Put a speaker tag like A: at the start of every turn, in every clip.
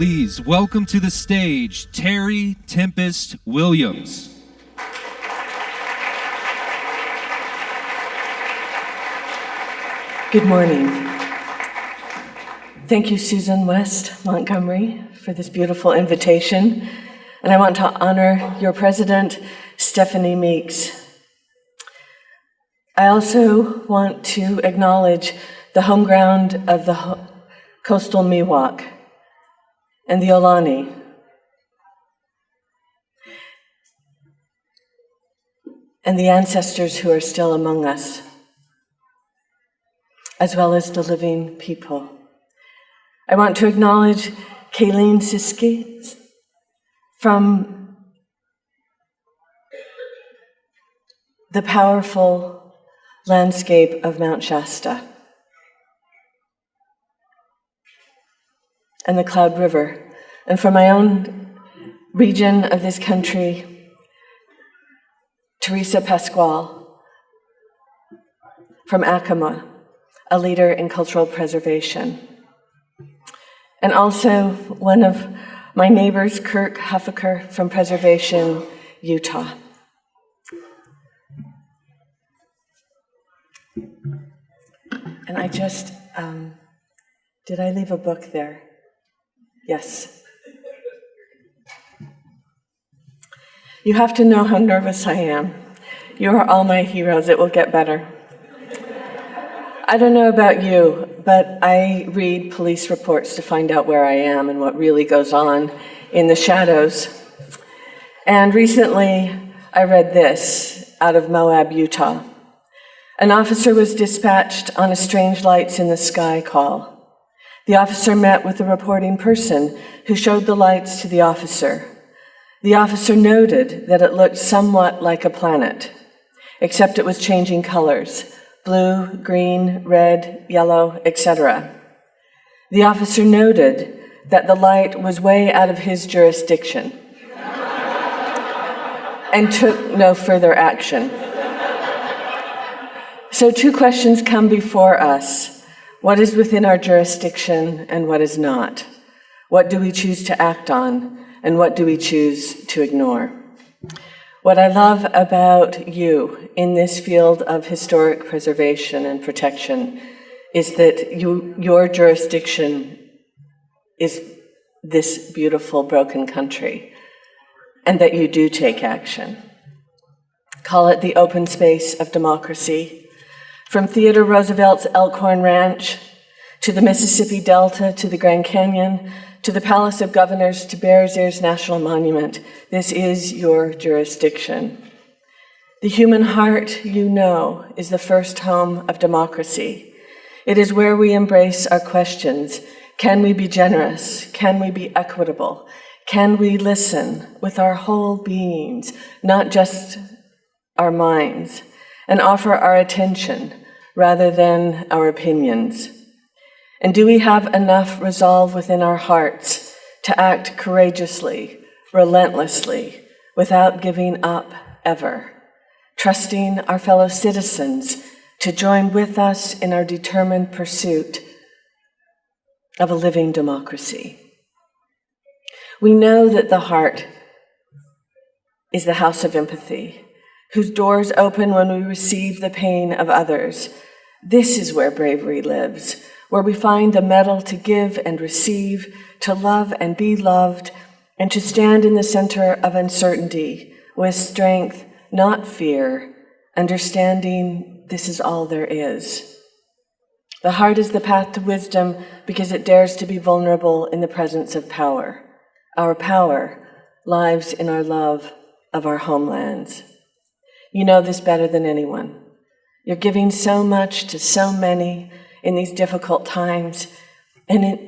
A: Please welcome to the stage Terry Tempest Williams.
B: Good morning. Thank you, Susan West Montgomery, for this beautiful invitation. And I want to honor your president, Stephanie Meeks. I also want to acknowledge the home ground of the coastal Miwok and the Ohlone. And the ancestors who are still among us, as well as the living people. I want to acknowledge Caleen Siski from the powerful landscape of Mount Shasta. and the Cloud River. And from my own region of this country, Teresa Pasqual from Acoma, a leader in cultural preservation. And also one of my neighbors, Kirk Huffaker from Preservation, Utah. And I just, um, did I leave a book there? Yes. You have to know how nervous I am. You are all my heroes. It will get better. I don't know about you, but I read police reports to find out where I am and what really goes on in the shadows. And recently, I read this out of Moab, Utah. An officer was dispatched on a strange lights in the sky call. The officer met with the reporting person who showed the lights to the officer. The officer noted that it looked somewhat like a planet, except it was changing colors blue, green, red, yellow, etc. The officer noted that the light was way out of his jurisdiction and took no further action. So, two questions come before us what is within our jurisdiction and what is not? What do we choose to act on and what do we choose to ignore? What I love about you in this field of historic preservation and protection is that you, your jurisdiction is this beautiful broken country and that you do take action. Call it the open space of democracy from Theodore Roosevelt's Elkhorn Ranch to the Mississippi Delta to the Grand Canyon to the Palace of Governors to Bears Ears National Monument, this is your jurisdiction. The human heart, you know, is the first home of democracy. It is where we embrace our questions. Can we be generous? Can we be equitable? Can we listen with our whole beings, not just our minds, and offer our attention rather than our opinions? And do we have enough resolve within our hearts to act courageously, relentlessly, without giving up ever, trusting our fellow citizens to join with us in our determined pursuit of a living democracy? We know that the heart is the house of empathy, whose doors open when we receive the pain of others. This is where bravery lives, where we find the mettle to give and receive, to love and be loved, and to stand in the center of uncertainty with strength, not fear, understanding this is all there is. The heart is the path to wisdom because it dares to be vulnerable in the presence of power. Our power lives in our love of our homelands. You know this better than anyone. You're giving so much to so many in these difficult times. And it,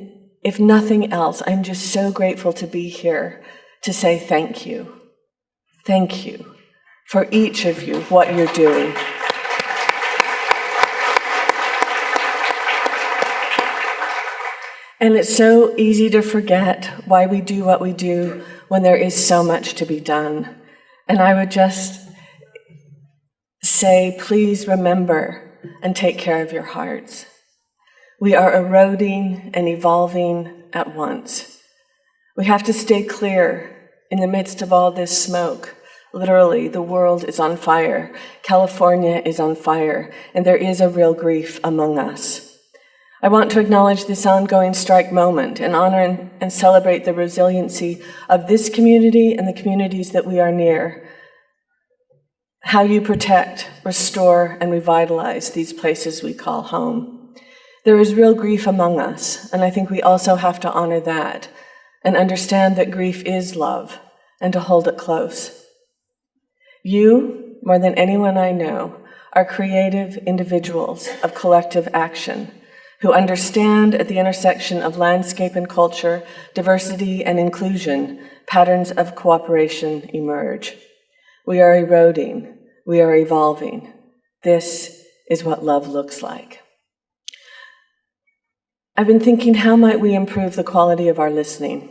B: if nothing else, I'm just so grateful to be here to say thank you. Thank you for each of you, what you're doing. And it's so easy to forget why we do what we do when there is so much to be done. And I would just say, please remember and take care of your hearts. We are eroding and evolving at once. We have to stay clear in the midst of all this smoke. Literally, the world is on fire. California is on fire, and there is a real grief among us. I want to acknowledge this ongoing strike moment and honor and celebrate the resiliency of this community and the communities that we are near. How you protect, restore, and revitalize these places we call home. There is real grief among us, and I think we also have to honor that and understand that grief is love and to hold it close. You, more than anyone I know, are creative individuals of collective action who understand at the intersection of landscape and culture, diversity and inclusion, patterns of cooperation emerge. We are eroding. We are evolving. This is what love looks like. I've been thinking, how might we improve the quality of our listening?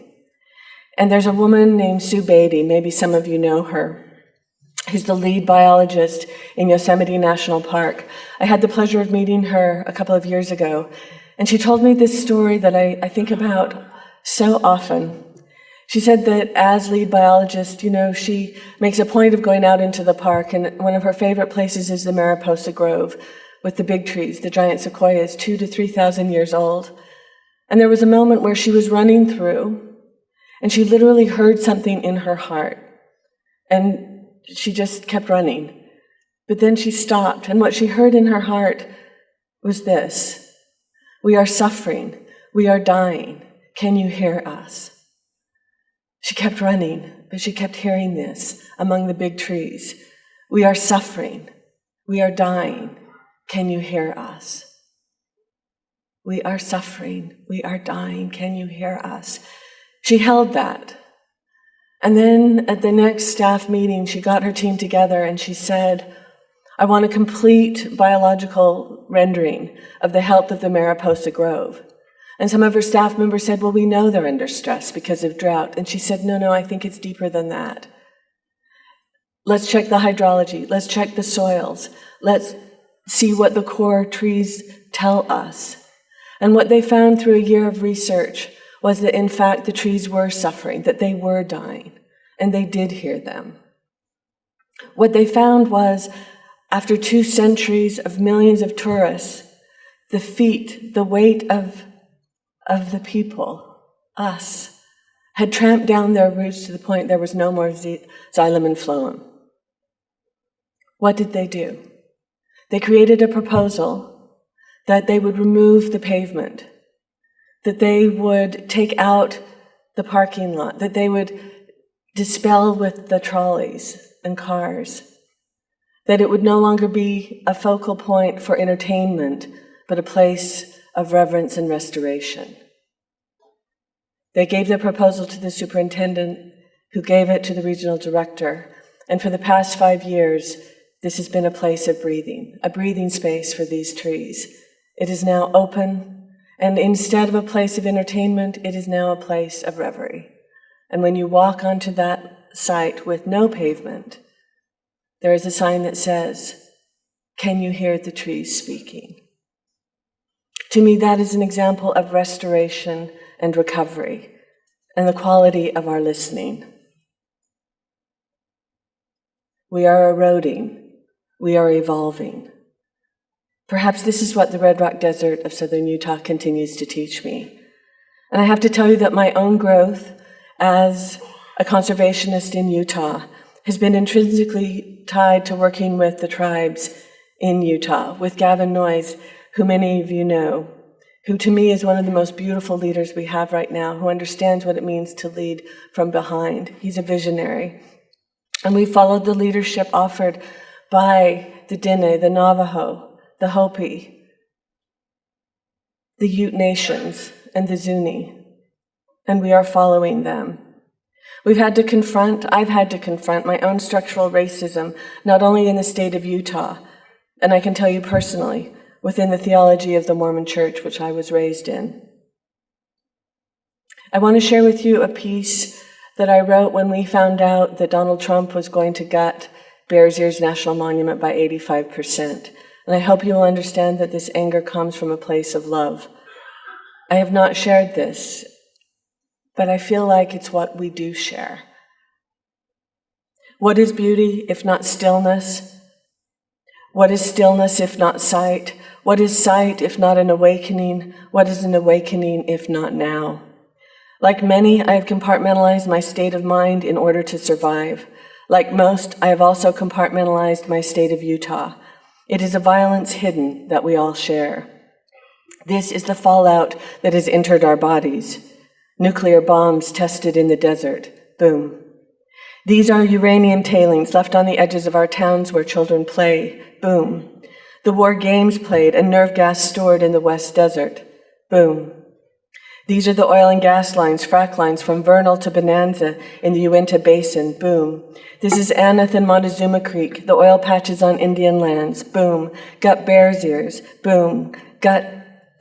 B: And there's a woman named Sue Beatty, maybe some of you know her, who's the lead biologist in Yosemite National Park. I had the pleasure of meeting her a couple of years ago, and she told me this story that I, I think about so often. She said that as lead biologist, you know, she makes a point of going out into the park, and one of her favorite places is the Mariposa Grove with the big trees, the giant sequoias, two to 3,000 years old. And there was a moment where she was running through, and she literally heard something in her heart. And she just kept running. But then she stopped, and what she heard in her heart was this We are suffering. We are dying. Can you hear us? She kept running, but she kept hearing this among the big trees. We are suffering. We are dying. Can you hear us? We are suffering. We are dying. Can you hear us? She held that. And then at the next staff meeting, she got her team together and she said, I want a complete biological rendering of the health of the Mariposa Grove. And some of her staff members said, Well, we know they're under stress because of drought. And she said, No, no, I think it's deeper than that. Let's check the hydrology. Let's check the soils. Let's see what the core trees tell us. And what they found through a year of research was that in fact the trees were suffering, that they were dying, and they did hear them. What they found was after two centuries of millions of tourists, the feet, the weight of, of the people, us, had tramped down their roots to the point there was no more xylem and phloem. What did they do? They created a proposal that they would remove the pavement that they would take out the parking lot, that they would dispel with the trolleys and cars, that it would no longer be a focal point for entertainment, but a place of reverence and restoration. They gave their proposal to the superintendent, who gave it to the regional director, and for the past five years, this has been a place of breathing, a breathing space for these trees. It is now open and instead of a place of entertainment, it is now a place of reverie. And when you walk onto that site with no pavement, there is a sign that says, Can you hear the trees speaking? To me, that is an example of restoration and recovery and the quality of our listening. We are eroding, we are evolving. Perhaps this is what the Red Rock Desert of southern Utah continues to teach me. And I have to tell you that my own growth as a conservationist in Utah has been intrinsically tied to working with the tribes in Utah, with Gavin Noyes, who many of you know, who to me is one of the most beautiful leaders we have right now, who understands what it means to lead from behind. He's a visionary. And we followed the leadership offered by the Dene, the Navajo, the Hopi, the Ute Nations, and the Zuni, and we are following them. We've had to confront, I've had to confront my own structural racism, not only in the state of Utah, and I can tell you personally, within the theology of the Mormon church which I was raised in. I want to share with you a piece that I wrote when we found out that Donald Trump was going to gut Bears Ears National Monument by 85%. And I hope you will understand that this anger comes from a place of love. I have not shared this, but I feel like it's what we do share. What is beauty if not stillness? What is stillness if not sight? What is sight if not an awakening? What is an awakening if not now? Like many, I have compartmentalized my state of mind in order to survive. Like most, I have also compartmentalized my state of Utah. It is a violence hidden that we all share. This is the fallout that has entered our bodies. Nuclear bombs tested in the desert. Boom. These are uranium tailings left on the edges of our towns where children play. Boom. The war games played and nerve gas stored in the West Desert. Boom. These are the oil and gas lines, frac lines from Vernal to Bonanza in the Uinta Basin. Boom. This is Aneth and Montezuma Creek, the oil patches on Indian lands. Boom. Gut Bears Ears. Boom. Gut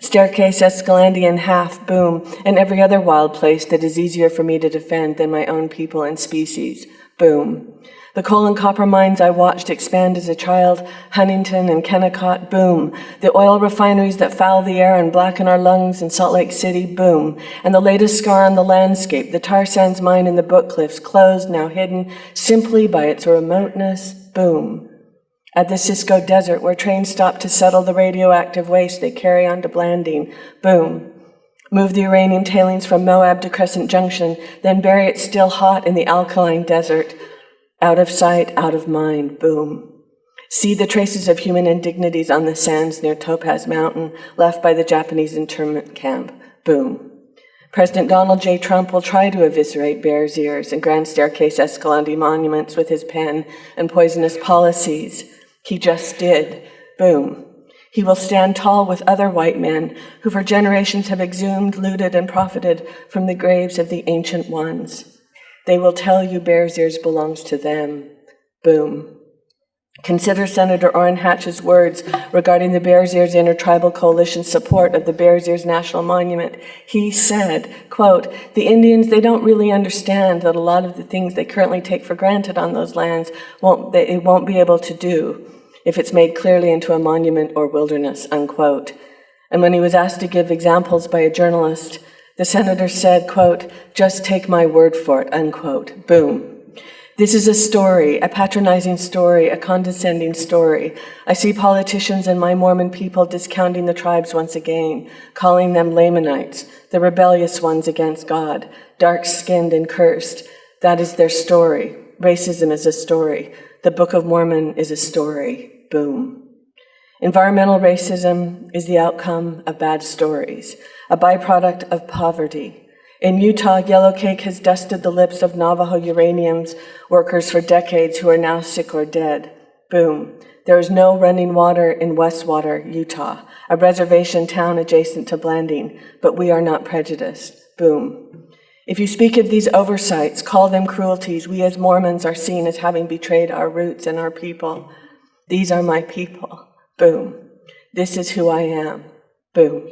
B: Staircase Escalante in half, boom, and every other wild place that is easier for me to defend than my own people and species, boom. The coal and copper mines I watched expand as a child, Huntington and Kennecott, boom. The oil refineries that foul the air and blacken our lungs in Salt Lake City, boom. And the latest scar on the landscape, the tar sands mine in the Book Cliffs, closed, now hidden simply by its remoteness, boom. At the Cisco Desert, where trains stop to settle the radioactive waste they carry on to Blanding, boom. Move the uranium tailings from Moab to Crescent Junction, then bury it still hot in the alkaline desert. Out of sight, out of mind, boom. See the traces of human indignities on the sands near Topaz Mountain, left by the Japanese internment camp, boom. President Donald J. Trump will try to eviscerate Bears Ears and Grand Staircase Escalante monuments with his pen and poisonous policies. He just did. Boom. He will stand tall with other white men who for generations have exhumed, looted, and profited from the graves of the ancient ones. They will tell you Bears Ears belongs to them. Boom. Consider Senator Orrin Hatch's words regarding the Bears Ears Intertribal Coalition's support of the Bears Ears National Monument. He said, quote, the Indians, they don't really understand that a lot of the things they currently take for granted on those lands won't, they won't be able to do if it's made clearly into a monument or wilderness, unquote. And when he was asked to give examples by a journalist, the senator said, quote, just take my word for it, unquote. Boom. This is a story, a patronizing story, a condescending story. I see politicians and my Mormon people discounting the tribes once again, calling them Lamanites, the rebellious ones against God, dark skinned and cursed. That is their story. Racism is a story. The Book of Mormon is a story. Boom. Environmental racism is the outcome of bad stories, a byproduct of poverty. In Utah, Yellow Cake has dusted the lips of Navajo uraniums workers for decades who are now sick or dead. Boom. There is no running water in Westwater, Utah, a reservation town adjacent to Blanding, but we are not prejudiced. Boom. If you speak of these oversights, call them cruelties, we as Mormons are seen as having betrayed our roots and our people. These are my people. Boom. This is who I am. Boom.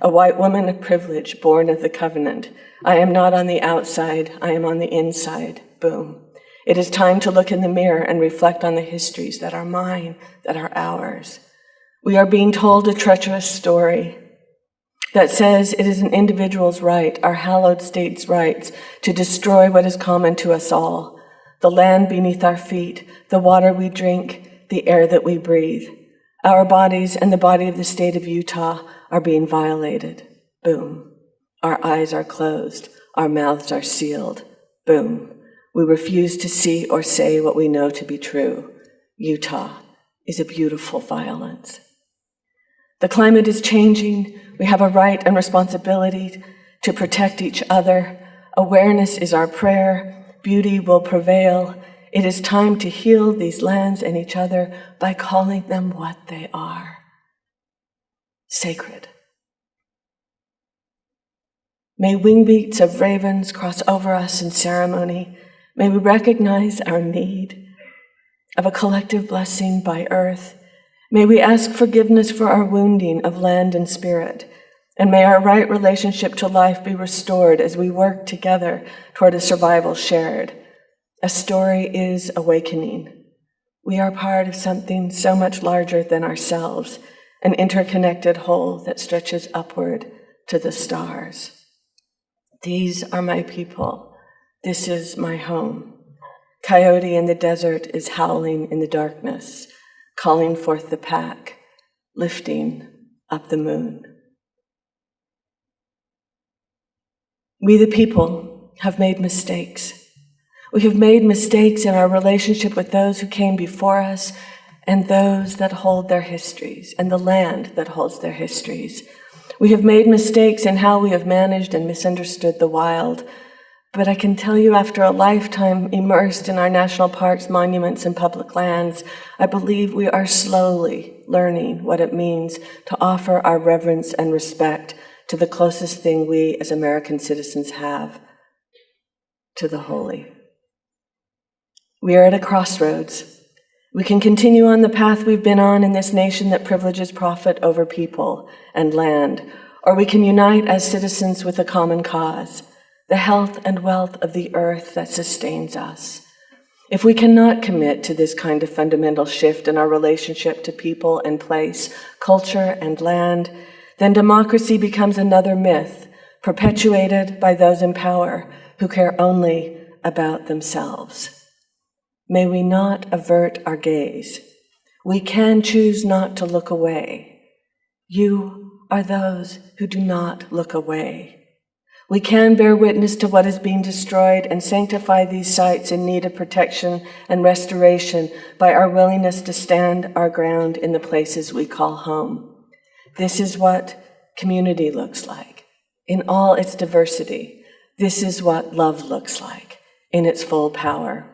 B: A white woman of privilege, born of the covenant. I am not on the outside, I am on the inside. Boom. It is time to look in the mirror and reflect on the histories that are mine, that are ours. We are being told a treacherous story that says it is an individual's right, our hallowed state's rights, to destroy what is common to us all the land beneath our feet, the water we drink, the air that we breathe. Our bodies and the body of the state of Utah are being violated. Boom. Our eyes are closed, our mouths are sealed. Boom. We refuse to see or say what we know to be true. Utah is a beautiful violence. The climate is changing. We have a right and responsibility to protect each other. Awareness is our prayer. Beauty will prevail. It is time to heal these lands and each other by calling them what they are sacred. May wingbeats of ravens cross over us in ceremony. May we recognize our need of a collective blessing by earth May we ask forgiveness for our wounding of land and spirit. And may our right relationship to life be restored as we work together toward a survival shared. A story is awakening. We are part of something so much larger than ourselves, an interconnected whole that stretches upward to the stars. These are my people. This is my home. Coyote in the desert is howling in the darkness, calling forth the pack, lifting up the moon. We, the people, have made mistakes. We have made mistakes in our relationship with those who came before us and those that hold their histories and the land that holds their histories. We have made mistakes in how we have managed and misunderstood the wild. But I can tell you, after a lifetime immersed in our national parks, monuments, and public lands, I believe we are slowly learning what it means to offer our reverence and respect to the closest thing we as American citizens have to the holy. We are at a crossroads. We can continue on the path we've been on in this nation that privileges profit over people and land, or we can unite as citizens with a common cause, the health and wealth of the earth that sustains us. If we cannot commit to this kind of fundamental shift in our relationship to people and place, culture and land, then democracy becomes another myth perpetuated by those in power who care only about themselves. May we not avert our gaze. We can choose not to look away. You are those who do not look away. We can bear witness to what is being destroyed and sanctify these sites in need of protection and restoration by our willingness to stand our ground in the places we call home. This is what community looks like in all its diversity. This is what love looks like in its full power.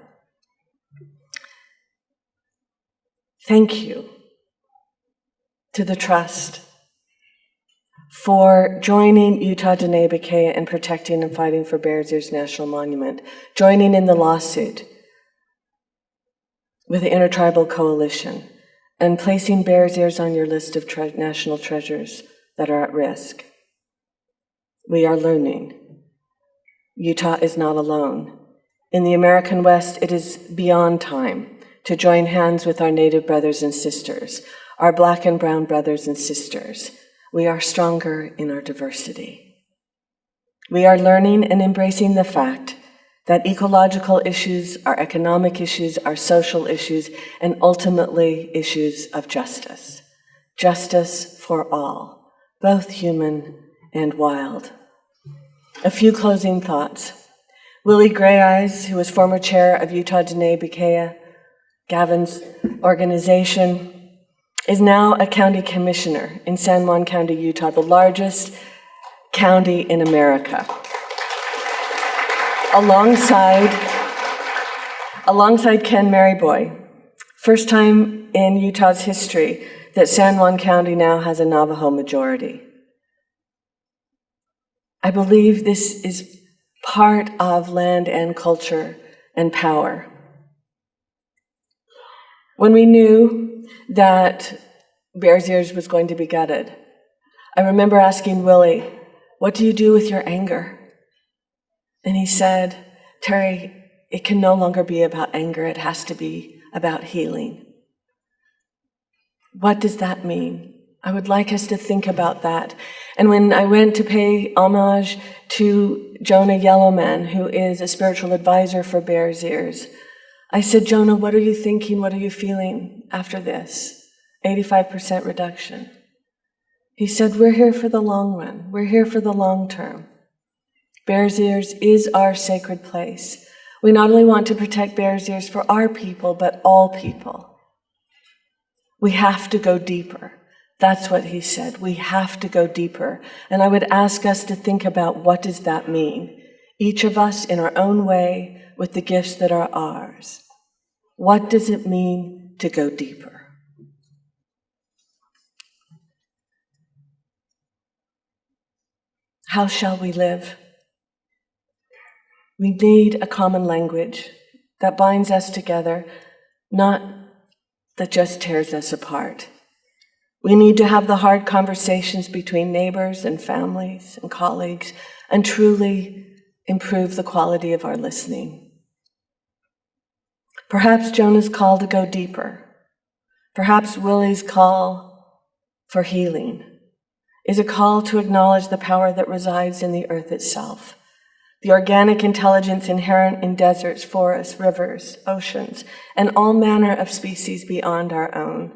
B: Thank you to the trust for joining Utah Diné Bikéyah in protecting and fighting for Bears Ears National Monument, joining in the lawsuit with the Intertribal Coalition, and placing Bears Ears on your list of tre national treasures that are at risk. We are learning. Utah is not alone. In the American West, it is beyond time to join hands with our Native brothers and sisters, our Black and Brown brothers and sisters. We are stronger in our diversity. We are learning and embracing the fact that ecological issues are economic issues, are social issues, and ultimately issues of justice. Justice for all, both human and wild. A few closing thoughts. Willie Grayeyes, who was former chair of Utah Diné Bikéyah, Gavin's organization, is now a county commissioner in San Juan County, Utah, the largest county in America alongside, alongside Ken Maryboy. First time in Utah's history that San Juan County now has a Navajo majority. I believe this is part of land and culture and power. When we knew that Bears Ears was going to be gutted, I remember asking Willie, What do you do with your anger? And he said, Terry, it can no longer be about anger, it has to be about healing. What does that mean? I would like us to think about that. And when I went to pay homage to Jonah Yellowman, who is a spiritual advisor for Bears Ears, I said, Jonah, what are you thinking? What are you feeling after this? 85% reduction. He said, We're here for the long run. We're here for the long term. Bears Ears is our sacred place. We not only want to protect Bears Ears for our people, but all people. We have to go deeper. That's what he said. We have to go deeper. And I would ask us to think about what does that mean? Each of us in our own way with the gifts that are ours. What does it mean to go deeper? How shall we live? We need a common language that binds us together, not that just tears us apart. We need to have the hard conversations between neighbors and families and colleagues and truly improve the quality of our listening. Perhaps Jonah's call to go deeper, perhaps Willie's call for healing is a call to acknowledge the power that resides in the earth itself, the organic intelligence inherent in deserts, forests, rivers, oceans, and all manner of species beyond our own.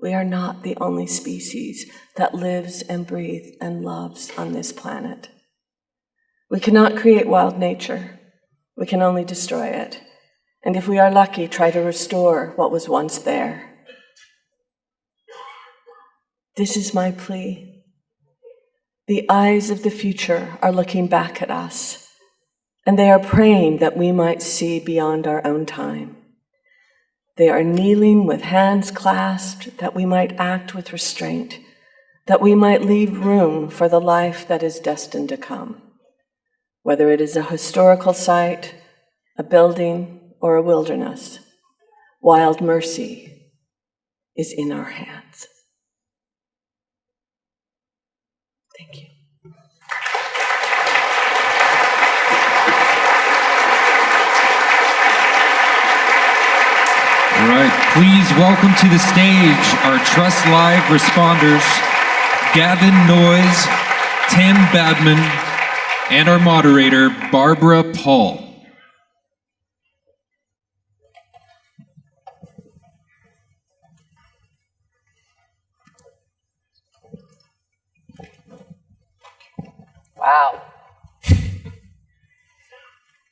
B: We are not the only species that lives and breathes and loves on this planet. We cannot create wild nature. We can only destroy it. And if we are lucky, try to restore what was once there. This is my plea. The eyes of the future are looking back at us, and they are praying that we might see beyond our own time. They are kneeling with hands clasped that we might act with restraint, that we might leave room for the life that is destined to come. Whether it is a historical site, a building, or a wilderness, wild mercy is in our hands. Thank you.
A: All right, please welcome to the stage our Trust Live responders, Gavin Noyes, Tim Badman, and our moderator, Barbara Pahl.
C: Wow.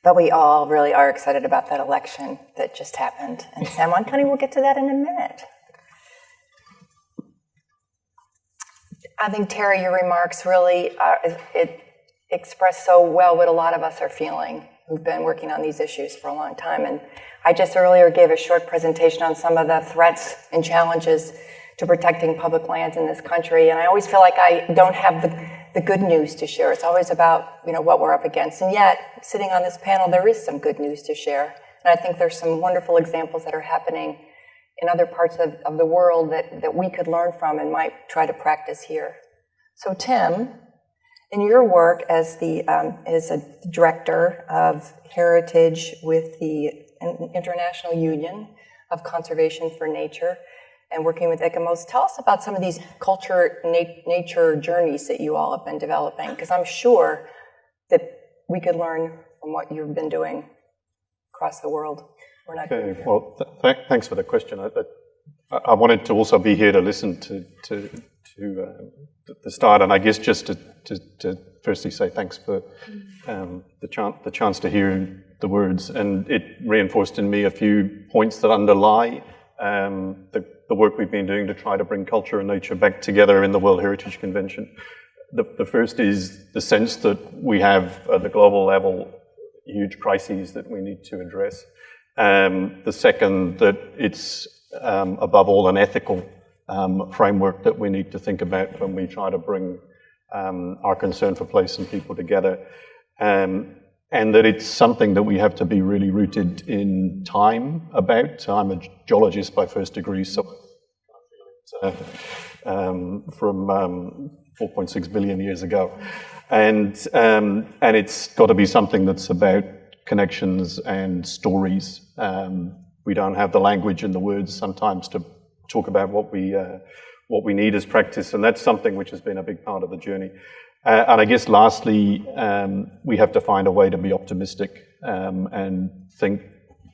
C: But we all really are excited about that election that just happened in San Juan County. We'll get to that in a minute. I think, Terry, your remarks really are, it express so well what a lot of us are feeling who've been working on these issues for a long time. And I just earlier gave a short presentation on some of the threats and challenges to protecting public lands in this country. And I always feel like I don't have the, the good news to share. It's always about, you know, what we're up against. And yet, sitting on this panel, there is some good news to share. And I think there's some wonderful examples that are happening in other parts of, of the world that, that we could learn from and might try to practice here. So Tim, in your work as the um, as a director of heritage with the International Union of Conservation for Nature, and working with ICOMOS. Tell us about some of these culture na- nature journeys that you all have been developing, because I'm sure that we could learn from what you've been doing across the world.
D: okay, well, th- th- thanks for the question. I, I, I, wanted to also be here to listen to to, to uh, the start, and I guess just to, to, to firstly say thanks for um, the, chance the chance to hear the words, and it reinforced in me a few points that underlie um, the the work we've been doing to try to bring culture and nature back together in the World Heritage Convention. The, the first is the sense that we have at the global level huge crises that we need to address. Um, the second, that it's um, above all an ethical um, framework that we need to think about when we try to bring um, our concern for place and people together. Um, and that it's something that we have to be really rooted in time about. I'm a geologist by first degree, so uh, um, from um, 4.6 billion years ago, and um, and it's got to be something that's about connections and stories. Um, we don't have the language and the words sometimes to talk about what we uh, what we need as practice, and that's something which has been a big part of the journey. Uh, and I guess lastly, um, we have to find a way to be optimistic um, and think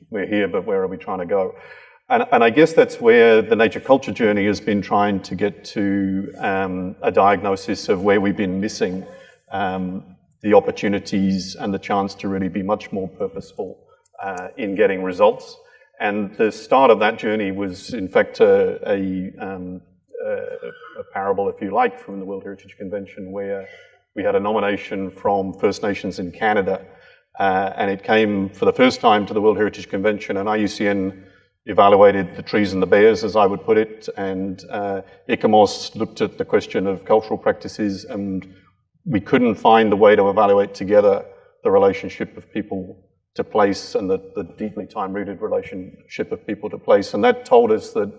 D: we're here, but where are we trying to go? And, and, I guess that's where the nature culture journey has been trying to get to um, a diagnosis of where we've been missing um, the opportunities and the chance to really be much more purposeful uh, in getting results. And the start of that journey was, in fact, a, a um, a, parable, if you like, from the World Heritage Convention where we had a nomination from First Nations in Canada, uh, and it came for the first time to the World Heritage Convention, and IUCN evaluated the trees and the bears, as I would put it, and uh, looked at the question of cultural practices, and we couldn't find a way to evaluate together the relationship of people to place and the, the deeply time-rooted relationship of people to place. And that told us that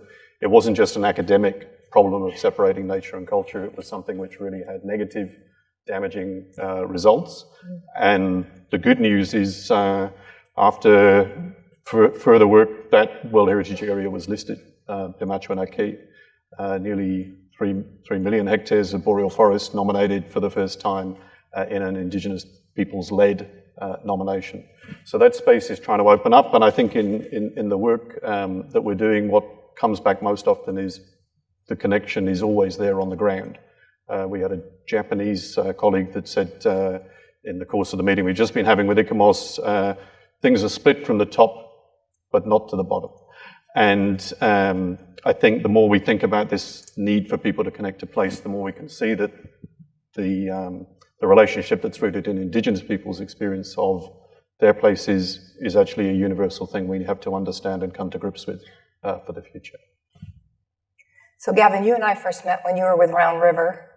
D: it wasn't just an academic problem of separating nature and culture. It was something which really had negative, damaging uh, results. And the good news is, uh, after further work, that World Heritage Area was listed, uh, Pimachiowin Aki, uh, nearly three, three million hectares of boreal forest nominated for the first time uh, in an Indigenous peoples-led uh, nomination. So that space is trying to open up, and I think in, in, in the work um, that we're doing, what comes back most often is the connection is always there on the ground. Uh, we had a Japanese uh, colleague that said uh, in the course of the meeting we've just been having with ICOMOS, uh, things are split from the top, but not to the bottom. And um, I think the more we think about this need for people to connect to place, the more we can see that the, um, the relationship that's rooted in Indigenous people's experience of their place is, is actually a universal thing we have to understand and come to grips with uh, for the future.
C: So Gavin, you and I first met when you were with Round River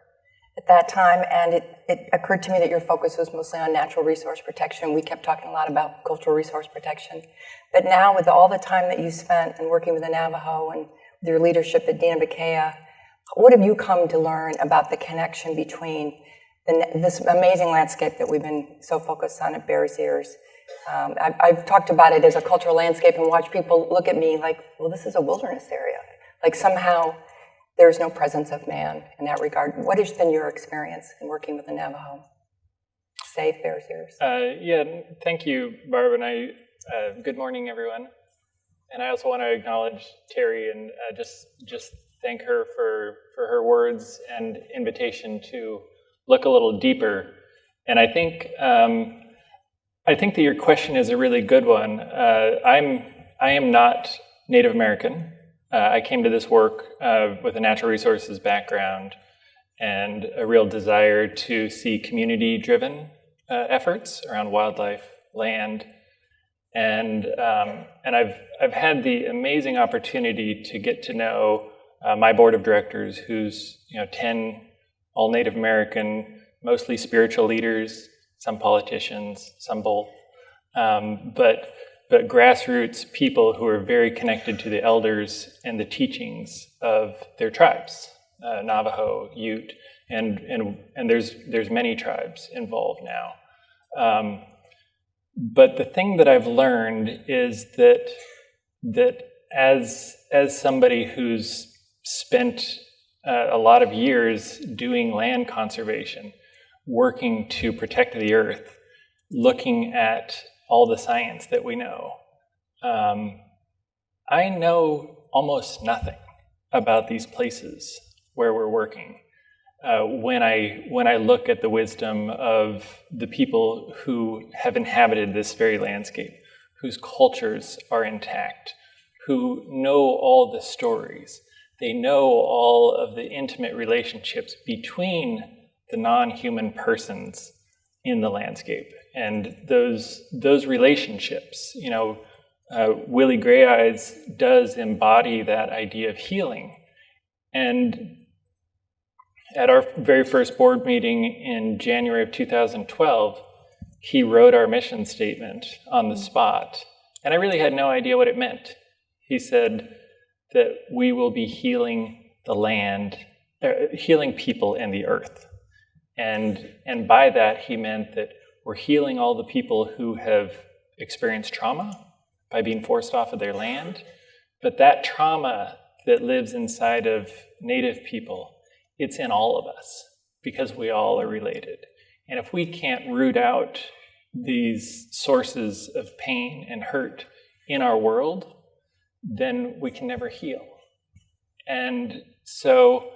C: at that time, and it, it occurred to me that your focus was mostly on natural resource protection. We kept talking a lot about cultural resource protection. But now with all the time that you spent in working with the Navajo and with your leadership at Diné Bikéyah, what have you come to learn about the connection between the, this amazing landscape that we've been so focused on at Bears Ears um, I've, I've, talked about it as a cultural landscape and watch people look at me like, well, this is a wilderness area. Like somehow there's no presence of man in that regard. What has been your experience in working with the Navajo? Safe Bears Ears.
E: Uh, yeah, thank you, Barb, and I. Uh, good morning, everyone. And I also want to acknowledge Terry and uh, just just thank her for for her words and invitation to look a little deeper. And I think um, I think that your question is a really good one. Uh, I'm I am not Native American. Uh, I came to this work uh, with a natural resources background and a real desire to see community-driven uh, efforts around wildlife, land, and um, and I've I've had the amazing opportunity to get to know uh, my board of directors, who's you know ten all Native American, mostly spiritual leaders some politicians, some both, um, but but grassroots people who are very connected to the elders and the teachings of their tribes, uh, Navajo, Ute, and and and there's there's many tribes involved now. Um, but the thing that I've learned is that that as as somebody who's spent uh, a lot of years doing land conservation, working to protect the earth, looking at all the science that we know. Um, I know almost nothing about these places where we're working. Uh, when I when I look at the wisdom of the people who have inhabited this very landscape, whose cultures are intact, who know all the stories, they know all of the intimate relationships between the non-human persons in the landscape. And those, those relationships, you know, uh, Willie Grayeyes does embody that idea of healing. And at our very first board meeting in January of 2012, he wrote our mission statement on the spot. And I really had no idea what it meant. He said that we will be healing the land, uh, healing people and the earth. And, and by that, he meant that we're healing all the people who have experienced trauma by being forced off of their land. But that trauma that lives inside of Native people, it's in all of us because we all are related. And if we can't root out these sources of pain and hurt in our world, then we can never heal. And so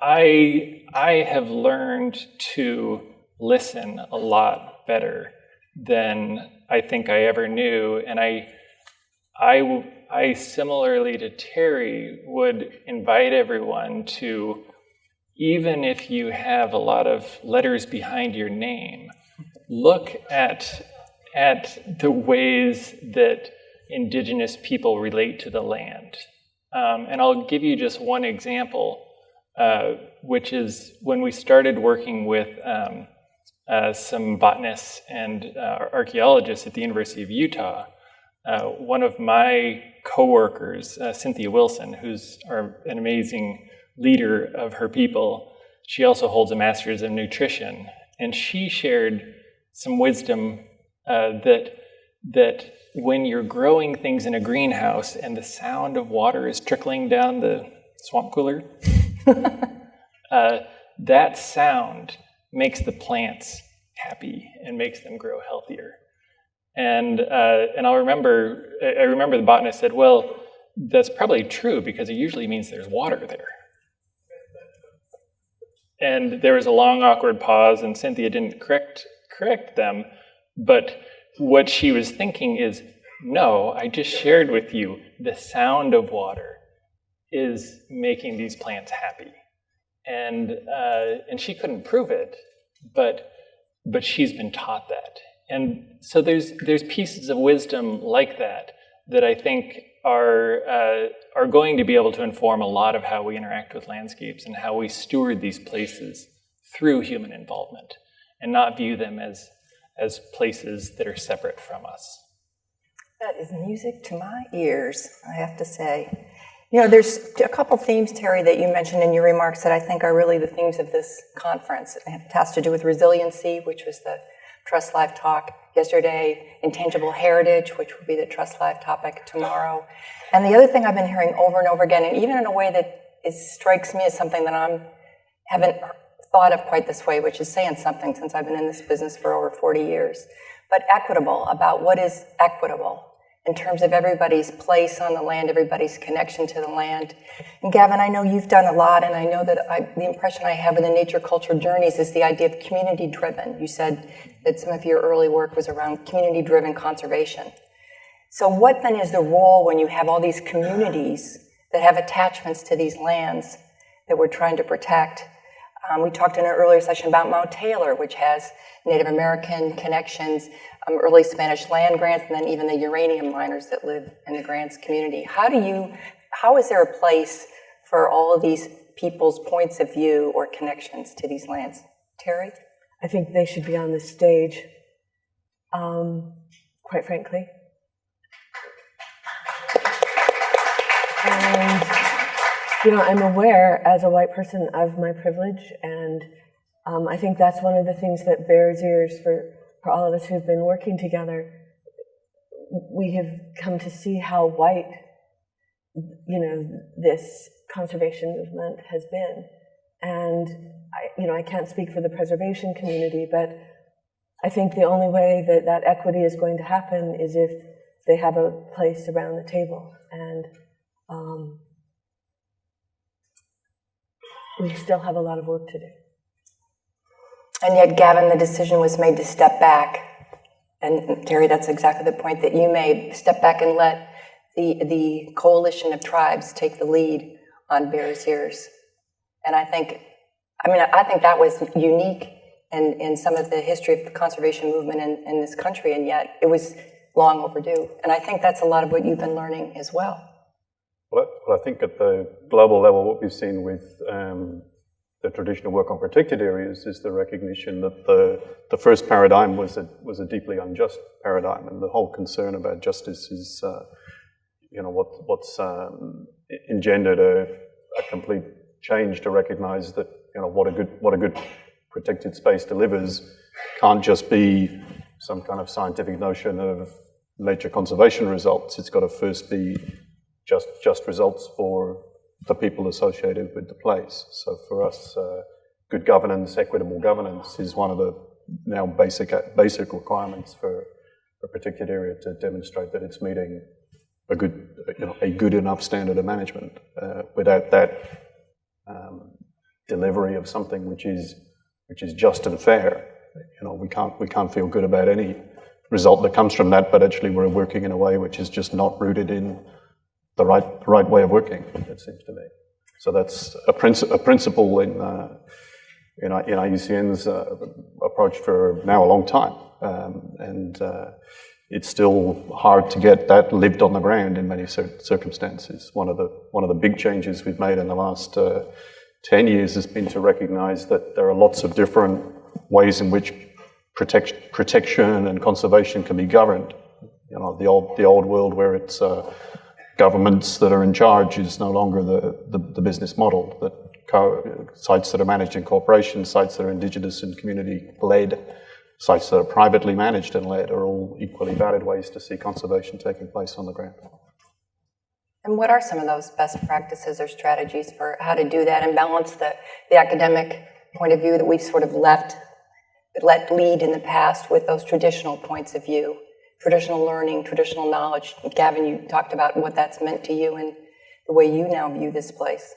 E: I, I have learned to listen a lot better than I think I ever knew. And I, I, I similarly to Terry would invite everyone to, even if you have a lot of letters behind your name, look at, at the ways that indigenous people relate to the land. Um, and I'll give you just one example. Uh, which is when we started working with um, some botanists and uh, archaeologists at the University of Utah. Uh, one of my coworkers, uh, Cynthia Wilson, who's our, an amazing leader of her people. She also holds a master's in nutrition, and she shared some wisdom uh, that that when you're growing things in a greenhouse and the sound of water is trickling down the swamp cooler, uh, that sound makes the plants happy and makes them grow healthier. And uh, and I'll remember I remember the botanist said, well, that's probably true because it usually means there's water there. And there was a long awkward pause, and Cynthia didn't correct correct them, but what she was thinking is, no, I just shared with you the sound of water is making these plants happy. And, uh, and she couldn't prove it, but, but she's been taught that. And so there's, there's pieces of wisdom like that that I think are, uh, are going to be able to inform a lot of how we interact with landscapes and how we steward these places through human involvement and not view them as as places that are separate from us.
C: That is music to my ears, I have to say. You know, there's a couple themes, Terry, that you mentioned in your remarks that I think are really the themes of this conference. It has to do with resiliency, which was the Trust Live talk yesterday, intangible heritage, which will be the Trust Live topic tomorrow. And the other thing I've been hearing over and over again, and even in a way that is, strikes me as something that I'm haven't thought of quite this way, which is saying something since I've been in this business for over 40 years, but equitable about what is equitable in terms of everybody's place on the land, everybody's connection to the land. And Gavin, I know you've done a lot, and I know that I, the impression I have in the nature culture journeys is the idea of community driven. You said that some of your early work was around community driven conservation. So, what then is the role when you have all these communities that have attachments to these lands that we're trying to protect? Um, we talked in an earlier session about Mount Taylor, which has Native American connections, um, early Spanish land Grants, and then even the uranium miners that live in the grants community. How do you, how is there a place for all of these people's points of view or connections to these lands? Terry?
B: I think they should be on the stage, um, quite frankly. And you know, I'm aware as a white person of my privilege, and um, I think that's one of the things that Bears Ears for, for all of us who've been working together. We have come to see how white, you know, this conservation movement has been. And, I, you know, I can't speak for the preservation community, but I think the only way that that equity is going to happen is if they have a place around the table. And um, we still have a lot of work to do.
C: And yet, Gavin, the decision was made to step back. And Terry, that's exactly the point that you made. Step back and let the, the coalition of tribes take the lead on Bears Ears. And I think, I mean, I think that was unique in, in some of the history of the conservation movement in, in this country, and yet it was long overdue. And I think that's a lot of what you've been learning as well.
D: Well, I think at the global level, what we've seen with um, the traditional work on protected areas is the recognition that the, the first paradigm was a, was a deeply unjust paradigm, and the whole concern about justice is, uh, you know, what, what's um, engendered a, a, complete change to recognize that, you know, what a good, what a good protected space delivers can't just be some kind of scientific notion of nature conservation results. It's got to first be just just results for the people associated with the place. So for us, uh, good governance, equitable governance is one of the now basic basic requirements for a particular area to demonstrate that it's meeting a good you know, a good enough standard of management. Uh, without that um, delivery of something which is which is just and fair, you know, we can't we can't feel good about any result that comes from that. But actually, we're working in a way which is just not rooted in the right right way of working. It seems to me. So that's a, princi- a principle in uh, in, in IUCN's uh, approach for now a long time, um, and uh, it's still hard to get that lived on the ground in many cir- circumstances. One of the one of the big changes we've made in the last uh, ten years has been to recognise that there are lots of different ways in which protect, protection and conservation can be governed. You know, the old the old world where it's uh, governments that are in charge is no longer the, the, the business model, that sites that are managed in corporations, sites that are indigenous and community led, sites that are privately managed and led are all equally valid ways to see conservation taking place on the ground.
C: And what are some of those best practices or strategies for how to do that and balance the, the academic point of view that we've sort of left, let lead in the past with those traditional points of view, traditional learning, traditional knowledge? Gavin, you talked about what that's meant to you and the way you now view this place.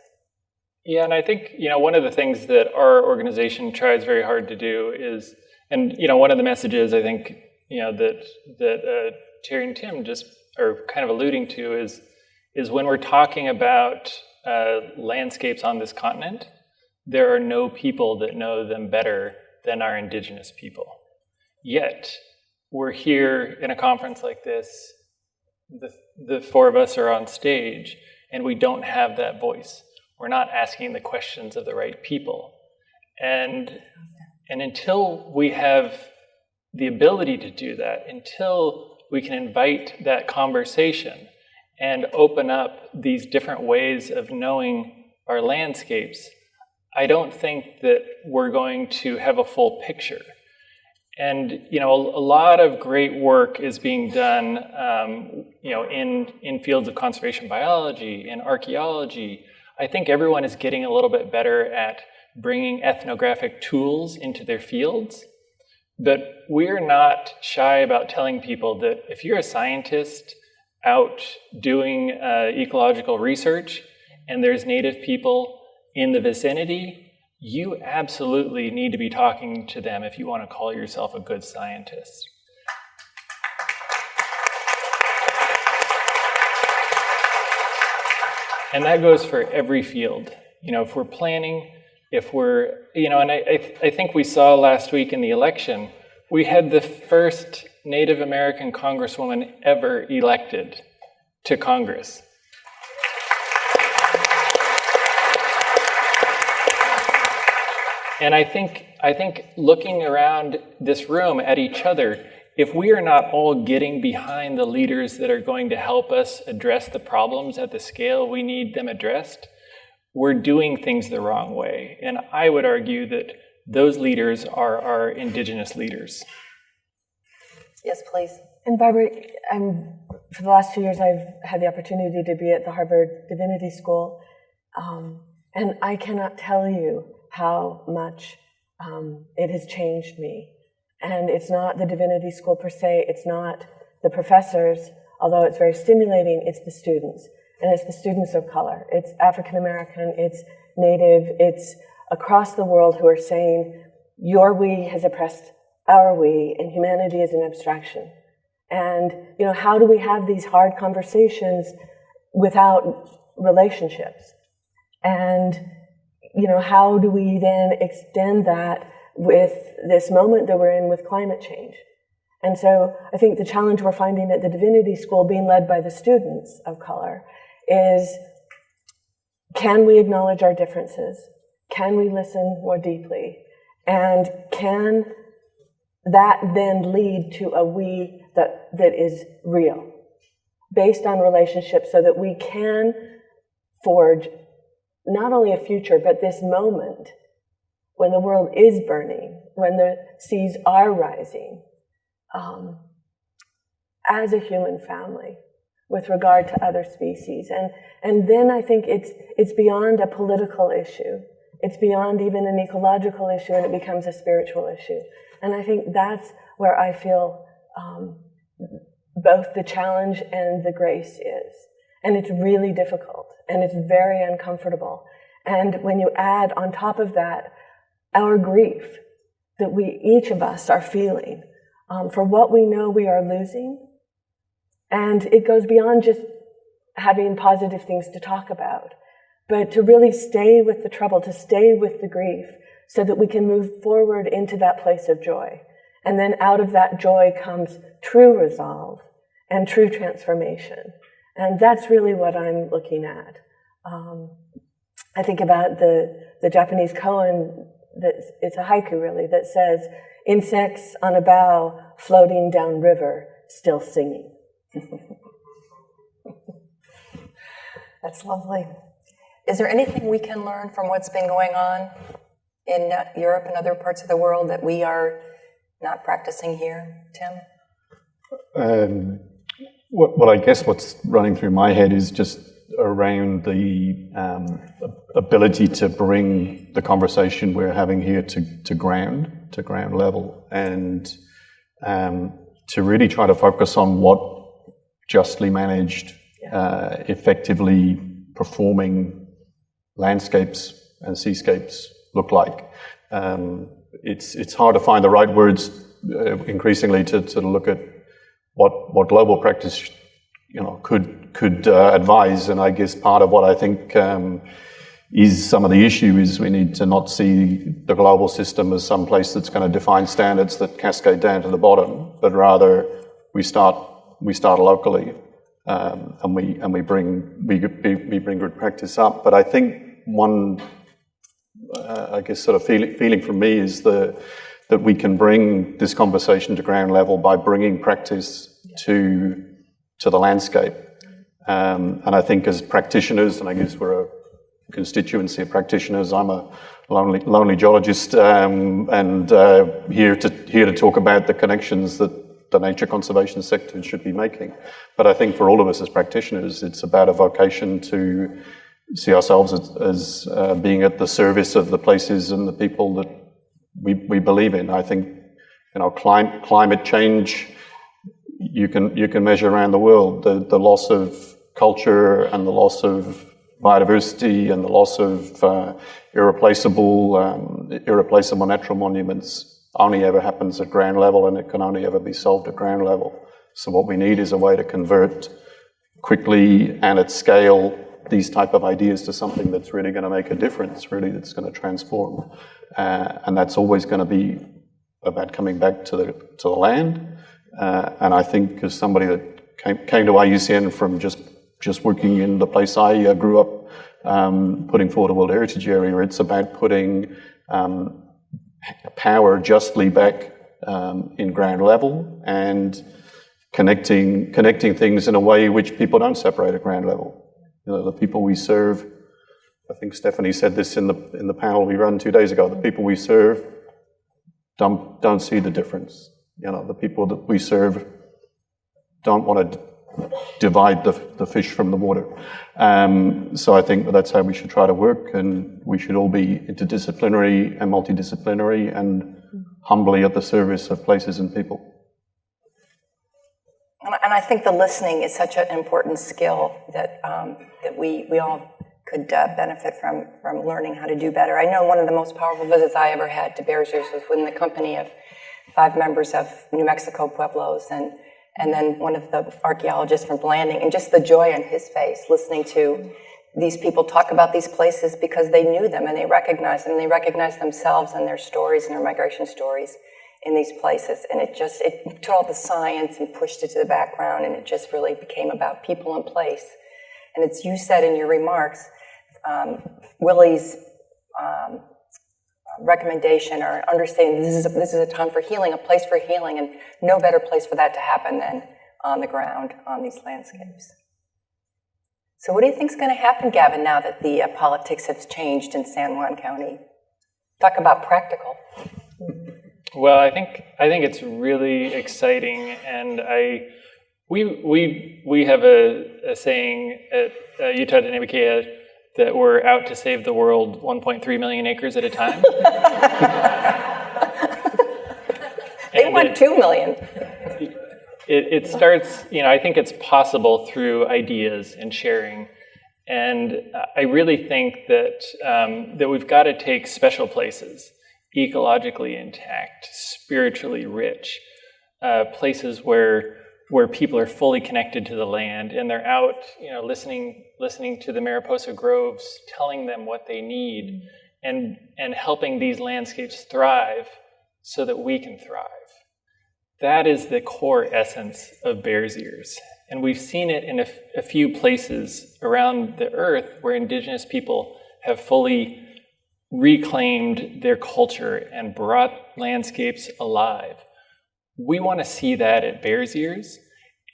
E: Yeah, and I think you know one of the things that our organization tries very hard to do is, and you know one of the messages I think you know that that uh, Terry and Tim just are kind of alluding to is is when we're talking about uh, landscapes on this continent, there are no people that know them better than our indigenous people. Yet we're here in a conference like this. The, the four of us are on stage, and we don't have that voice we're not asking the questions of the right people. And, and until we have the ability to do that, until we can invite that conversation and open up these different ways of knowing our landscapes, I don't think that we're going to have a full picture. And you know, a, a lot of great work is being done, um, you know, in in fields of conservation biology, in archaeology, I think everyone is getting a little bit better at bringing ethnographic tools into their fields. But we're not shy about telling people that if you're a scientist out doing uh, ecological research and there's native people in the vicinity, you absolutely need to be talking to them if you want to call yourself a good scientist. And that goes for every field. You know, if we're planning, if we're, you know, and I, I, I think we saw last week in the election, we had the first Native American congresswoman ever elected to Congress. And I think, I think looking around this room at each other, if we are not all getting behind the leaders that are going to help us address the problems at the scale we need them addressed, we're doing things the wrong way. And I would argue that those leaders are our indigenous leaders.
C: Yes, please.
B: And Barbara, I'm, for the last two years, I've had the opportunity to be at the Harvard Divinity School, um, and I cannot tell you how much um, it has changed me and it's not the divinity school per se, it's not the professors, although it's very stimulating, it's the students. And it's the students of color. It's African American, it's Native, it's across the world who are saying, your we has oppressed our we, and humanity is an abstraction. And, you know, how do we have these hard conversations without relationships? And, you know, how do we then extend that with this moment that we're in with climate change. And so I think the challenge we're finding at the Divinity School, being led by the students of color, is can we acknowledge our differences? Can we listen more deeply? And can that then lead to a we that, that is real, based on relationships, so that we can forge not only a future, but this moment when the world is burning, when the seas are rising, um, as a human family with regard to other species. And, and then I think it's, it's beyond a political issue. It's beyond even an ecological issue and it becomes a spiritual issue. And I think that's where I feel um, both the challenge and the grace is. And it's really difficult and it's very uncomfortable. And when you add on top of that our grief that we, each of us, are feeling um, for what we know we are losing. And it goes beyond just having positive things to talk about, but to really stay with the trouble, to stay with the grief, so that we can move forward into that place of joy. And then out of that joy comes true resolve and true transformation. And that's really what I'm looking at. Um, I think about the, the Japanese koan that it's a haiku really that says, insects on a bough floating down river, still singing.
C: That's lovely. Is there anything we can learn from what's been going on in uh, Europe and other parts of the world that we are not practicing here, Tim?
D: Um, well, I guess what's running through my head is just around the um, ability to bring the conversation we're having here to, to ground, to ground level, and um, to really try to focus on what justly managed, uh, effectively performing landscapes and seascapes look like. Um, it's, it's hard to find the right words uh, increasingly to, to look at what, what global practice you know, could, could uh, advise. And I guess part of what I think um, is some of the issue is we need to not see the global system as some place that's going to define standards that cascade down to the bottom, but rather we start, we start locally um, and we and we bring we, we bring good practice up. But I think one, uh, I guess, sort of feeling feeling from me is the that we can bring this conversation to ground level by bringing practice to to the landscape. Um, and I think as practitioners, and I guess we're a constituency of practitioners. I'm a lonely, lonely geologist um, and uh, here to here to talk about the connections that the nature conservation sector should be making. But I think for all of us as practitioners, it's about a vocation to see ourselves as, as uh, being at the service of the places and the people that we, we believe in. I think, you know, climate, climate change, you can, you can measure around the world. The, the loss of culture and the loss of biodiversity and the loss of uh, irreplaceable, um, irreplaceable natural monuments only ever happens at ground level and it can only ever be solved at ground level. So what we need is a way to convert quickly and at scale these type of ideas to something that's really going to make a difference, really that's going to transform. Uh, and that's always going to be about coming back to the, to the land. Uh, and I think as somebody that came, came to IUCN from just, just working in the place I uh, grew up, um, putting forward a World Heritage Area, it's about putting um, power justly back um, in ground level and connecting connecting things in a way which people don't separate at ground level. You know, the people we serve. I think Stephanie said this in the in the panel we ran two days ago. The people we serve don't don't see the difference. You know, the people that we serve don't want to divide the, the fish from the water. Um, so I think that's how we should try to work, and we should all be interdisciplinary and multidisciplinary and humbly at the service of places and people.
C: And I think the listening is such an important skill that, um, that we, we all could uh, benefit from, from learning how to do better. I know one of the most powerful visits I ever had to Bears Ears was when the company of five members of New Mexico Pueblos and and then one of the archaeologists from Blanding, and just the joy on his face listening to these people talk about these places because they knew them and they recognized them and they recognized themselves and their stories and their migration stories in these places. And it just, it took all the science and pushed it to the background and it just really became about people and place. And it's you said in your remarks, um, Willie's um, recommendation or understanding this is, a, this is a time for healing, a place for healing, and no better place for that to happen than on the ground on these landscapes. So what do you think is going to happen, Gavin, now that the uh, politics has changed in San Juan County? Talk about practical.
E: Well, I think I think it's really exciting, and I we we we have a, a saying at uh, Utah Diné Bikéyah that we're out to save the world 1.3 million acres at a time.
C: they want 2 million.
E: It, it starts, you know, I think it's possible through ideas and sharing. And I really think that, um, that we've got to take special places, ecologically intact, spiritually rich, uh, places where where people are fully connected to the land and they're out, you know, listening listening to the Mariposa groves, telling them what they need, and and helping these landscapes thrive so that we can thrive. That is the core essence of Bears Ears. And we've seen it in a, a few places around the earth where indigenous people have fully reclaimed their culture and brought landscapes alive. We want to see that at Bears Ears,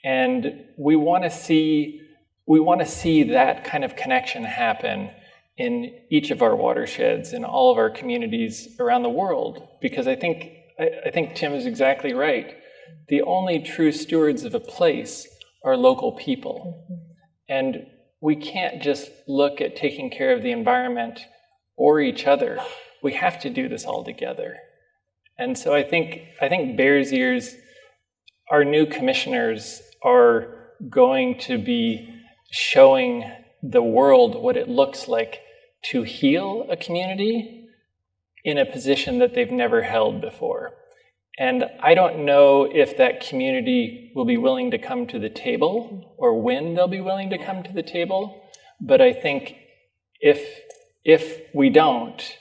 E: and we want to see we want to see that kind of connection happen in each of our watersheds in all of our communities around the world because i think I, I, think tim is exactly right. The only true stewards of a place are local people. Mm-hmm. And we can't just look at taking care of the environment or each other we have to do this all together and so i think i think Bears Ears our new commissioners are going to be showing the world what it looks like to heal a community in a position that they've never held before. And I don't know if that community will be willing to come to the table or when they'll be willing to come to the table. But I think if, if we don't,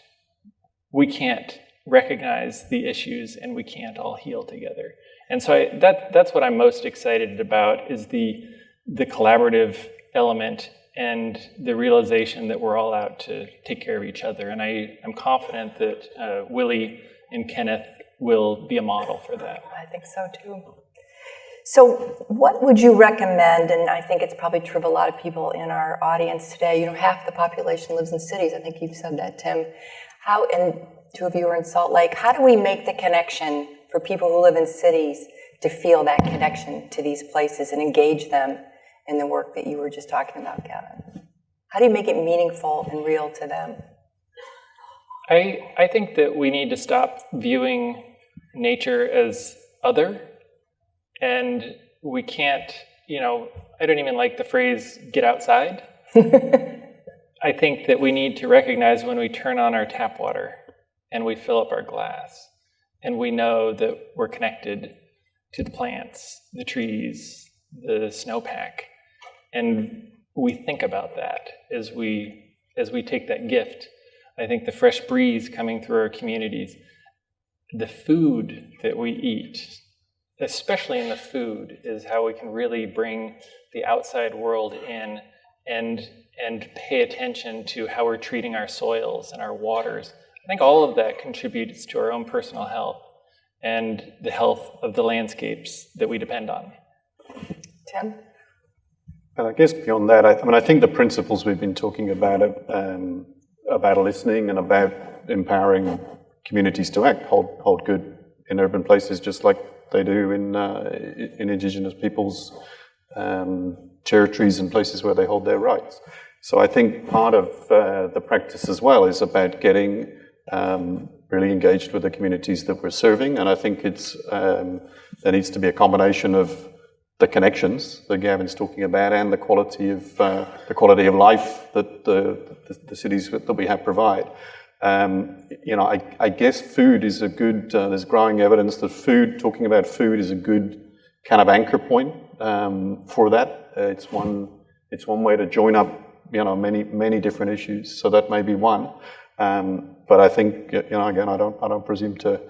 E: we can't recognize the issues and we can't all heal together. And so I, that, that's what I'm most excited about is the, the collaborative element and the realization that we're all out to take care of each other. And I am confident that uh, Willie and Kenneth will be a model for that.
C: I think so too. So, what would you recommend? And I think it's probably true of a lot of people in our audience today. You know, half the population lives in cities. I think you've said that, Tim. How, and two of you are in Salt Lake. How do we make the connection for people who live in cities to feel that connection to these places and engage them in the work that you were just talking about, Gavin? How do you make it meaningful and real to them?
E: I, I think that we need to stop viewing nature as other, and we can't, you know, I don't even like the phrase get outside. I think that we need to recognize when we turn on our tap water and we fill up our glass and we know that we're connected to the plants, the trees, the snowpack, and we think about that as we as we take that gift. I think the fresh breeze coming through our communities, the food that we eat, especially in the food, is how we can really bring the outside world in and and pay attention to how we're treating our soils and our waters. I think all of that contributes to our own personal health and the health of the landscapes that we depend on.
C: Tim?
D: And I guess beyond that, I, I, mean, I think the principles we've been talking about um, about listening and about empowering communities to act hold hold good in urban places, just like they do in uh, in Indigenous peoples' um, territories and places where they hold their rights. So I think part of uh, the practice as well is about getting um, really engaged with the communities that we're serving, and I think it's um, there needs to be a combination of the connections that Gavin's talking about and the quality of uh, the quality of life that the, the, the, cities that we have provide. Um, you know, I, I, guess food is a good. Uh, there's growing evidence that food, talking about food, is a good kind of anchor point um, for that. Uh, it's one. It's one way to join up. You know, many many different issues. So that may be one. Um, but I think you know, again, I don't I don't presume to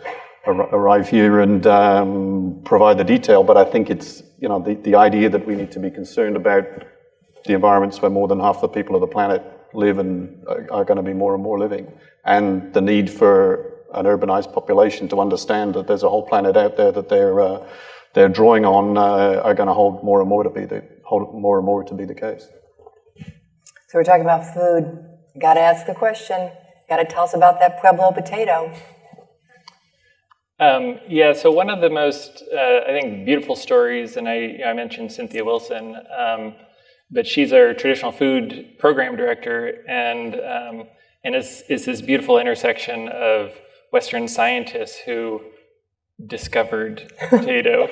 D: arrive here and um, provide the detail, but I think it's you know the, the idea that we need to be concerned about the environments where more than half the people of the planet live and are, are going to be more and more living, and the need for an urbanized population to understand that there's a whole planet out there that they're uh, they're drawing on uh, are going to hold more and more to be the hold more and more to be the case.
C: So we're talking about food. Got to ask the question. Got to tell us about that Pueblo potato.
E: Um, yeah, so one of the most, uh, I think, beautiful stories, and I, I mentioned Cynthia Wilson, um, but she's our traditional food program director, and um, and is is this beautiful intersection of Western scientists who discovered potato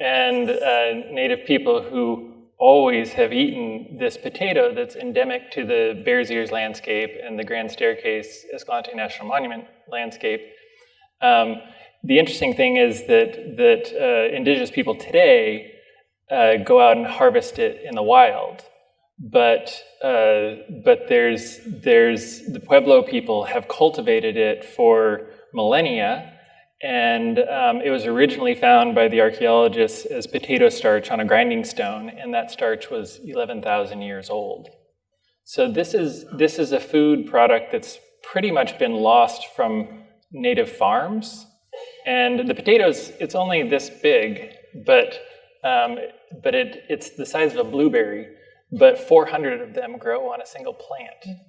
E: and uh, Native people who always have eaten this potato that's endemic to the Bears Ears landscape and the Grand Staircase Escalante National Monument landscape. Um, the interesting thing is that that uh, indigenous people today uh, go out and harvest it in the wild, but uh, but there's there's the Pueblo people have cultivated it for millennia, and um, it was originally found by the archaeologists as potato starch on a grinding stone, and that starch was 11,000 years old. So this is this is a food product that's pretty much been lost from native farms. And the potatoes, it's only this big, but, um, but it, it's the size of a blueberry. but 400 of them grow on a single plant.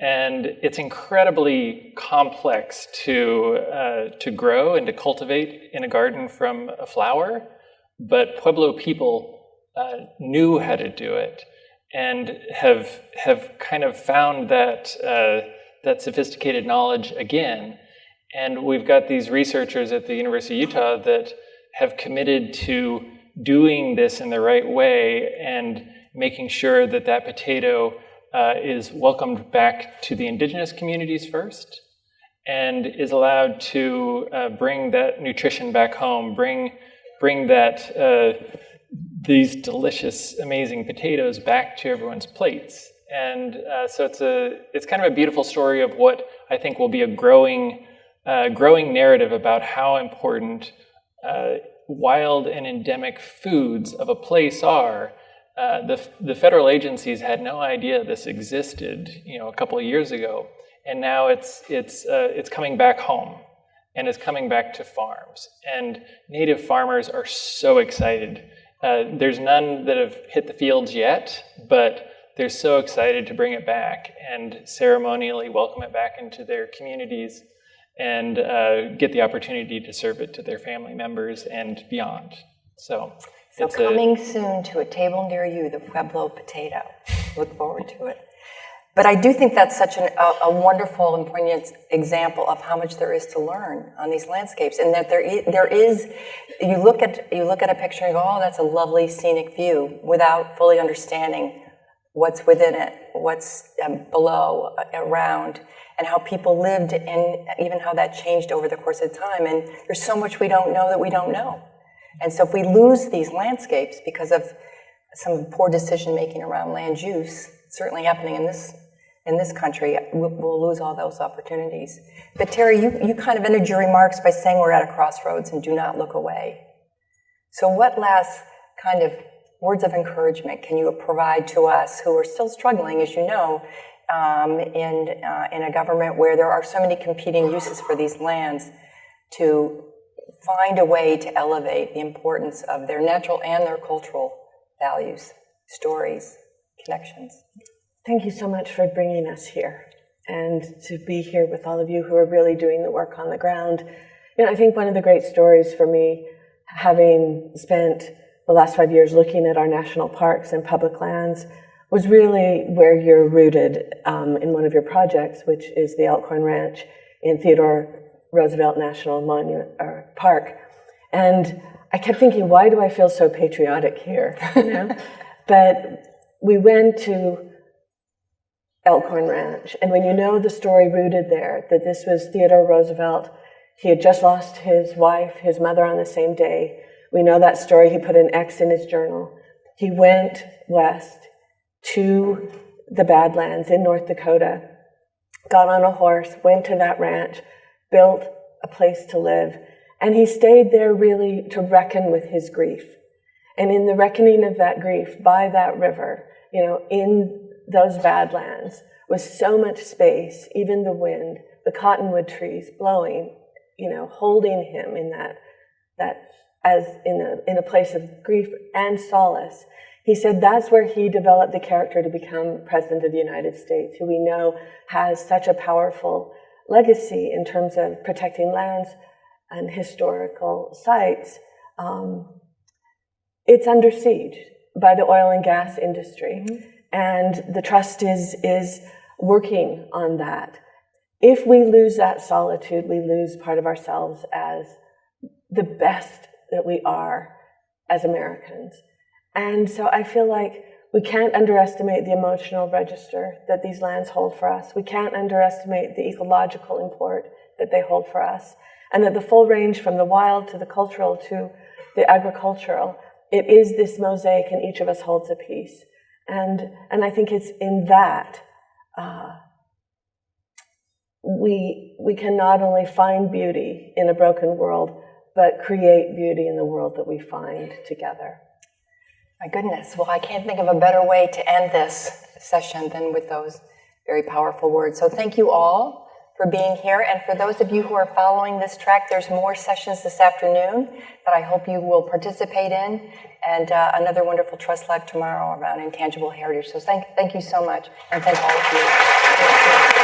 E: And it's incredibly complex to, uh, to grow and to cultivate in a garden from a flower, but Pueblo people uh, knew how to do it and have, have kind of found that, uh, that sophisticated knowledge again. And we've got these researchers at the University of Utah that have committed to doing this in the right way and making sure that that potato uh, is welcomed back to the indigenous communities first and is allowed to uh, bring that nutrition back home, bring, bring that, uh, these delicious, amazing potatoes back to everyone's plates. And uh, so it's, a, it's kind of a beautiful story of what I think will be a growing, uh, growing narrative about how important uh, wild and endemic foods of a place are uh, the, the federal agencies had no idea this existed, you know, a couple of years ago, and now it's it's uh, it's coming back home, and it's coming back to farms, and native farmers are so excited. Uh, there's none that have hit the fields yet, but they're so excited to bring it back and ceremonially welcome it back into their communities and uh, get the opportunity to serve it to their family members and beyond. So
C: so coming a, soon to a table near you, the Pueblo potato. Look forward to it. But I do think that's such an, a, a, wonderful and poignant example of how much there is to learn on these landscapes, and that there is, there is you look at you look at a picture and go, oh, that's a lovely scenic view, without fully understanding what's within it, what's um, below, uh, around, and how people lived, and even how that changed over the course of time. And there's so much we don't know that we don't know. And so if we lose these landscapes because of some poor decision making around land use, certainly happening in this in this country, we'll, we'll, lose all those opportunities. But Terry, you, you kind of ended your remarks by saying we're at a crossroads and do not look away. So what last kind of words of encouragement can you provide to us who are still struggling, as you know, um, in, uh, in a government where there are so many competing uses for these lands to find a way to elevate the importance of their natural and their cultural values, stories, connections.
B: Thank you so much for bringing us here and to be here with all of you who are really doing the work on the ground. You know, I think one of the great stories for me, having spent the last five years looking at our national parks and public lands, was really where you're rooted um, in one of your projects, which is the Elkhorn Ranch in Theodore Roosevelt National Monument or Park. And I kept thinking, why do I feel so patriotic here? You know? but we went to Elkhorn Ranch, and when you know the story rooted there, that this was Theodore Roosevelt, he had just lost his wife, his mother on the same day. We know that story. He put an X in his journal. He went west to the Badlands in North Dakota, got on a horse, went to that ranch, built a place to live. And he stayed there really to reckon with his grief. And in the reckoning of that grief by that river, you know, in those badlands, with so much space, even the wind, the cottonwood trees blowing, you know, holding him in that, that as in a, in a place of grief and solace. He said that's where he developed the character to become president of the United States, who we know has such a powerful legacy in terms of protecting lands and historical sites, um, it's under siege by the oil and gas industry. Mm-hmm. And the trust is, is working on that. If we lose that solitude, we lose part of ourselves as the best that we are as Americans. And so I feel like we can't underestimate the emotional register that these lands hold for us. We can't underestimate the ecological import that they hold for us. And that the full range from the wild to the cultural to the agricultural, it is this mosaic and each of us holds a piece. And, and I think it's in that uh, we, we can not only find beauty in a broken world, but create beauty in the world that we find together.
C: My goodness. Well, I can't think of a better way to end this session than with those very powerful words. So thank you all for being here. And for those of you who are following this track, there's more sessions this afternoon that I hope you will participate in, and uh, another wonderful Trust Live tomorrow around intangible heritage. So thank, thank you so much, and thank all of you.